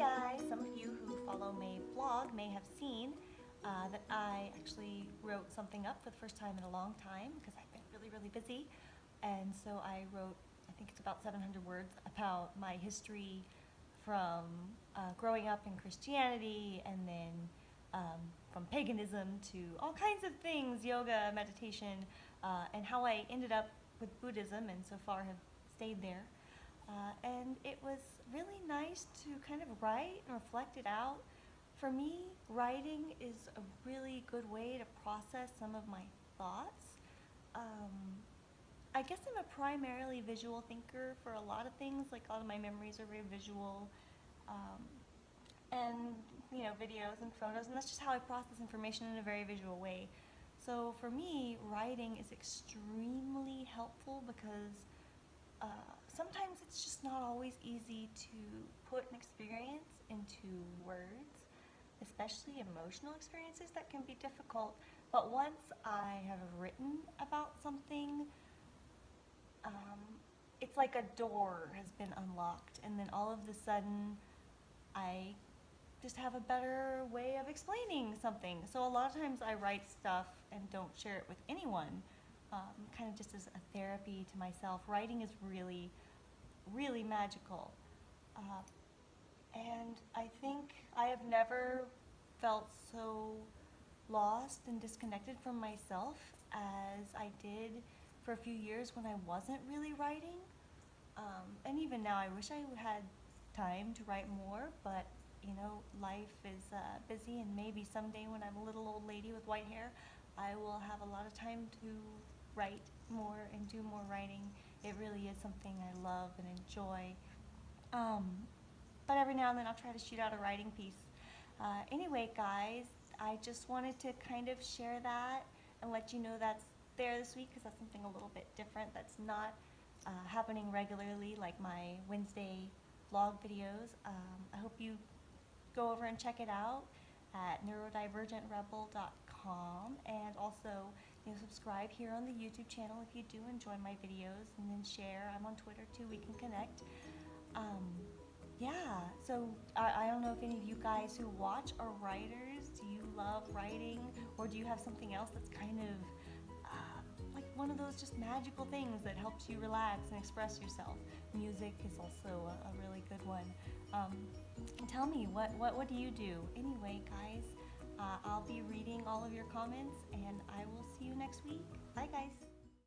guys! Some of you who follow my blog may have seen uh, that I actually wrote something up for the first time in a long time because I've been really, really busy. And so I wrote, I think it's about 700 words about my history from uh, growing up in Christianity and then um, from paganism to all kinds of things, yoga, meditation, uh, and how I ended up with Buddhism and so far have stayed there. Uh, and it was really nice to kind of write and reflect it out. For me, writing is a really good way to process some of my thoughts. Um, I guess I'm a primarily visual thinker for a lot of things, like a lot of my memories are very visual. Um, and, you know, videos and photos, and that's just how I process information in a very visual way. So for me, writing is extremely helpful because uh, sometimes it's just not always easy to put an experience into words, especially emotional experiences that can be difficult. But once I have written about something, um, it's like a door has been unlocked and then all of a sudden I just have a better way of explaining something. So a lot of times I write stuff and don't share it with anyone um, kind of just as a therapy to myself. Writing is really, really magical. Uh, and I think I have never felt so lost and disconnected from myself as I did for a few years when I wasn't really writing. Um, and even now, I wish I had time to write more, but you know, life is uh, busy, and maybe someday when I'm a little old lady with white hair, I will have a lot of time to write more and do more writing. It really is something I love and enjoy. Um, but every now and then I'll try to shoot out a writing piece. Uh, anyway, guys, I just wanted to kind of share that and let you know that's there this week because that's something a little bit different that's not uh, happening regularly like my Wednesday vlog videos. Um, I hope you go over and check it out at neurodivergentrebel.com and also you know, subscribe here on the YouTube channel if you do enjoy my videos and then share. I'm on Twitter too, we can connect. Um, yeah, so I, I don't know if any of you guys who watch are writers. Do you love writing or do you have something else that's kind of uh, like one of those just magical things that helps you relax and express yourself? Music is also a, a really good one. Um, tell me, what, what, what do you do? Anyway, guys, I'll be reading all of your comments and I will see you next week. Bye, guys.